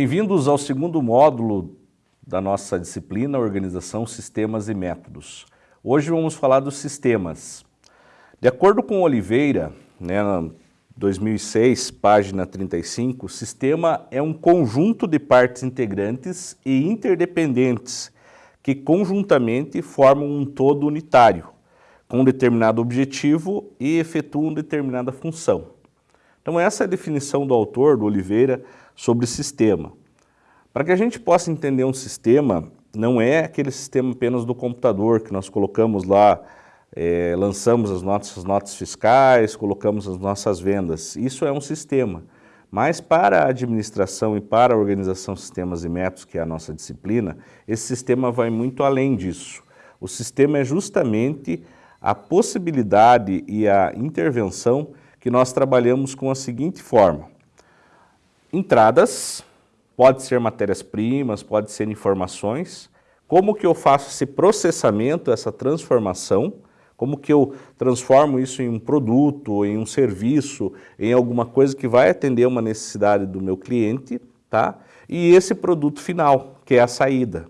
Bem-vindos ao segundo módulo da nossa disciplina Organização, Sistemas e Métodos. Hoje vamos falar dos sistemas. De acordo com Oliveira, né, 2006, página 35, sistema é um conjunto de partes integrantes e interdependentes que conjuntamente formam um todo unitário, com um determinado objetivo e efetuam determinada função. Então essa é a definição do autor, do Oliveira, sobre sistema. Para que a gente possa entender um sistema, não é aquele sistema apenas do computador que nós colocamos lá, é, lançamos as nossas notas fiscais, colocamos as nossas vendas. Isso é um sistema. Mas para a administração e para a organização sistemas e métodos, que é a nossa disciplina, esse sistema vai muito além disso. O sistema é justamente a possibilidade e a intervenção que nós trabalhamos com a seguinte forma entradas, pode ser matérias-primas, pode ser informações, como que eu faço esse processamento, essa transformação, como que eu transformo isso em um produto, em um serviço, em alguma coisa que vai atender uma necessidade do meu cliente, tá? E esse produto final, que é a saída,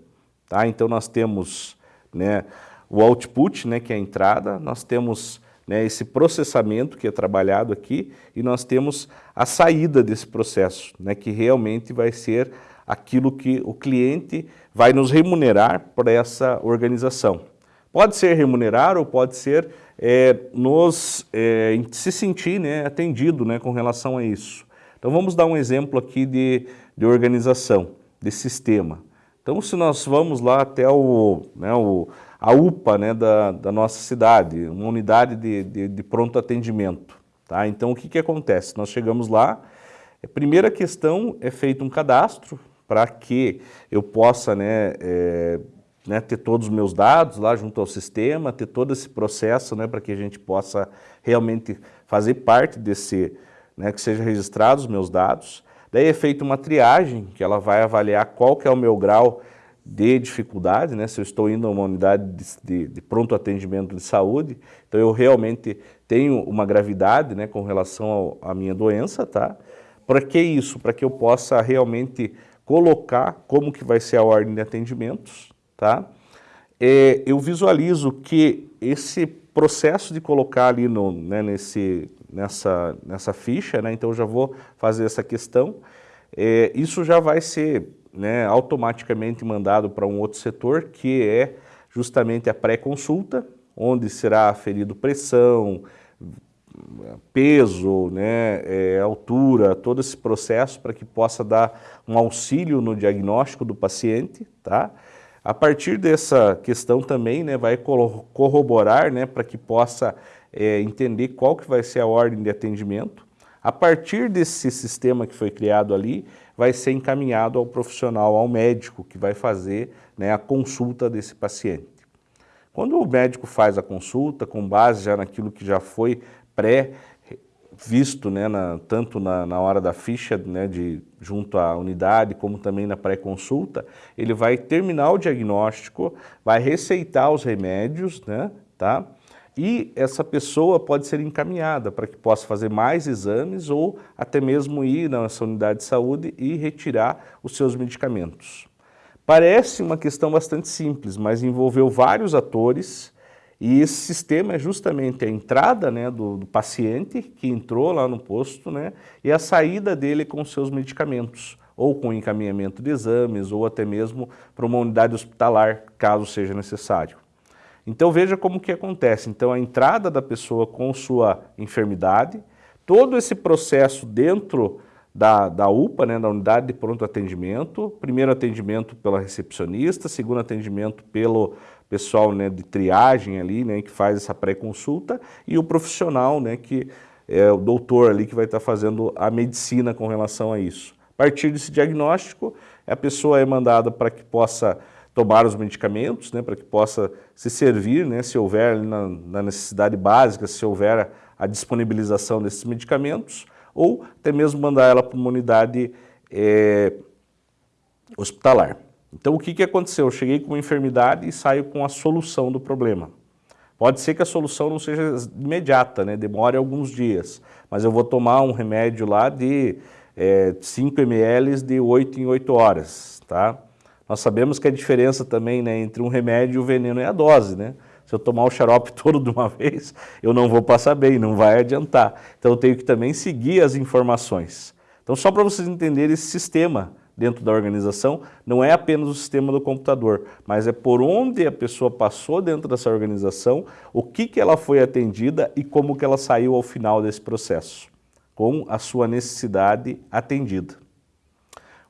tá? Então nós temos né, o output, né, que é a entrada, nós temos né, esse processamento que é trabalhado aqui e nós temos a saída desse processo, né, que realmente vai ser aquilo que o cliente vai nos remunerar por essa organização. Pode ser remunerar ou pode ser é, nos é, se sentir né, atendido né, com relação a isso. Então vamos dar um exemplo aqui de, de organização, de sistema. Então se nós vamos lá até o, né, o a UPA né, da, da nossa cidade, uma unidade de, de, de pronto atendimento. Tá? Então, o que, que acontece? Nós chegamos lá, a primeira questão é feito um cadastro para que eu possa né, é, né, ter todos os meus dados lá junto ao sistema, ter todo esse processo né, para que a gente possa realmente fazer parte desse, né, que seja registrados os meus dados. Daí é feita uma triagem, que ela vai avaliar qual que é o meu grau de dificuldade, né? se eu estou indo a uma unidade de, de, de, pronto atendimento de saúde, então eu realmente tenho uma gravidade né, com relação à minha doença, tá? Para que isso? Para que eu possa realmente colocar como que vai ser a ordem de atendimentos, tá? É, eu visualizo que esse processo de colocar ali no, né, nesse, nessa, nessa ficha, né, então eu já vou fazer essa questão, é, isso já vai ser né, automaticamente mandado para um outro setor, que é justamente a pré-consulta, onde será aferido pressão, peso, né, é, altura, todo esse processo para que possa dar um auxílio no diagnóstico do paciente, tá? A partir dessa questão também, né, vai corroborar, né, para que possa é, entender qual que vai ser a ordem de atendimento. A partir desse sistema que foi criado ali, vai ser encaminhado ao profissional, ao médico, que vai fazer né, a consulta desse paciente. Quando o médico faz a consulta, com base já naquilo que já foi pré-visto, né, na, tanto na, na, hora da ficha, né, de, junto à unidade, como também na pré-consulta, ele vai terminar o diagnóstico, vai receitar os remédios, né, tá? E essa pessoa pode ser encaminhada para que possa fazer mais exames ou até mesmo ir na sua unidade de saúde e retirar os seus medicamentos. Parece uma questão bastante simples, mas envolveu vários atores e esse sistema é justamente a entrada né, do, do, paciente que entrou lá no posto né, e a saída dele com seus medicamentos, ou com encaminhamento de exames, ou até mesmo para uma unidade hospitalar, caso seja necessário. Então veja como que acontece. Então a entrada da pessoa com sua enfermidade, todo esse processo dentro da, da UPA, né, da unidade de pronto atendimento, primeiro atendimento pela recepcionista, segundo atendimento pelo pessoal né, de triagem ali, né, que faz essa pré-consulta, e o profissional, né, que é o doutor ali que vai estar fazendo a medicina com relação a isso. A partir desse diagnóstico, a pessoa é mandada para que possa tomar os medicamentos, né, para que possa se servir, né, se houver na, na, necessidade básica, se houver a disponibilização desses medicamentos, ou até mesmo mandar ela para uma unidade é, hospitalar. Então o que, que aconteceu? Eu cheguei com uma enfermidade e saio com a solução do problema. Pode ser que a solução não seja imediata, né, demore alguns dias, mas eu vou tomar um remédio lá de é, 5 ml de 8 em 8 horas, tá? Nós sabemos que a diferença também né, entre um remédio e o veneno é a dose, né? Se eu tomar o xarope todo de uma vez, eu não vou passar bem, não vai adiantar. Então eu tenho que também seguir as informações. Então só para vocês entenderem esse sistema dentro da organização, não é apenas o sistema do computador, mas é por onde a pessoa passou dentro dessa organização, o que, que ela foi atendida e como que ela saiu ao final desse processo, com a sua necessidade atendida.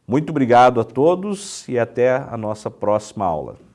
Muito obrigado a todos e até a nossa próxima aula.